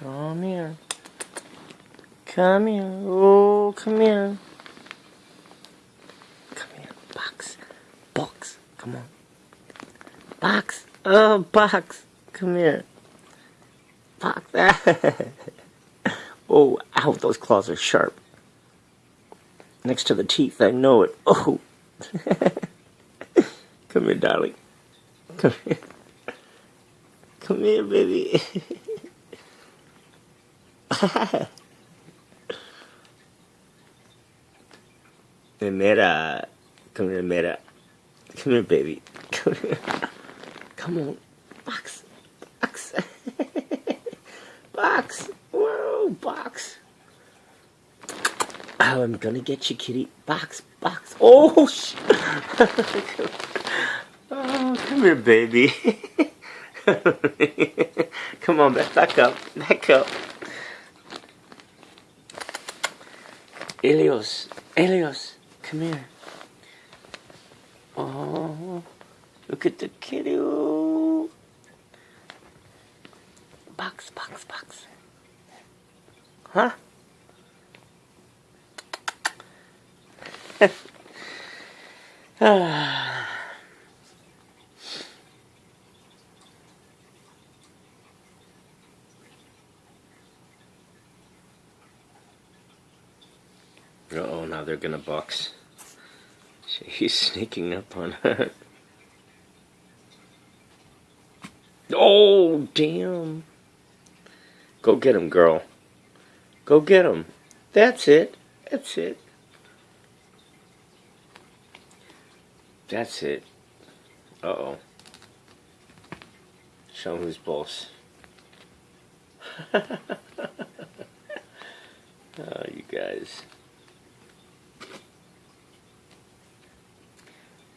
Come here. Come here. Oh, come here. Come here. Box. Box. Come on. Box. Oh, box. Come here. Box. oh, ow, those claws are sharp. Next to the teeth, I know it. Oh. Come here, darling. Come here. Come here, baby. Mera. Come here, Mera. Come here, baby. Come here. Come on. Box. Box. box. Whoa, box. Oh, I'm gonna get you, kitty. Box, box. Oh, sh Oh, come here, baby. come on, back up. Back up. Elios, Elios, come here. Oh, look at the kitty. Box, box, box. Huh? ah. Oh, now they're gonna box. He's sneaking up on her. Oh, damn. Go get him, girl. Go get him. That's it. That's it. That's it. Uh-oh. Show him who's boss. oh, you guys.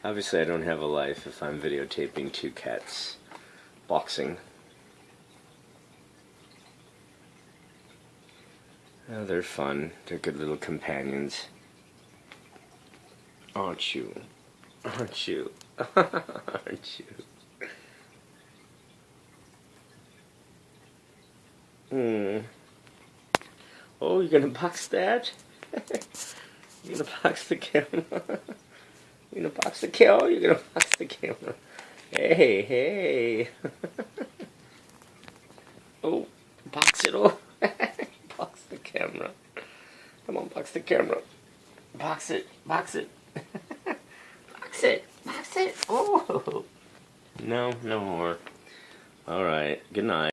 Obviously I don't have a life if I'm videotaping two cats boxing. Oh, they're fun. They're good little companions. Aren't you? Aren't you? Aren't you? Hmm. Oh, you're gonna box that? you're gonna box the camera? You gonna box the kill? You're gonna box the camera. Hey, hey. oh, box it. Oh, box the camera. Come on, box the camera. Box it. Box it. box it. Box it. Oh. No, no more. All right. Good night.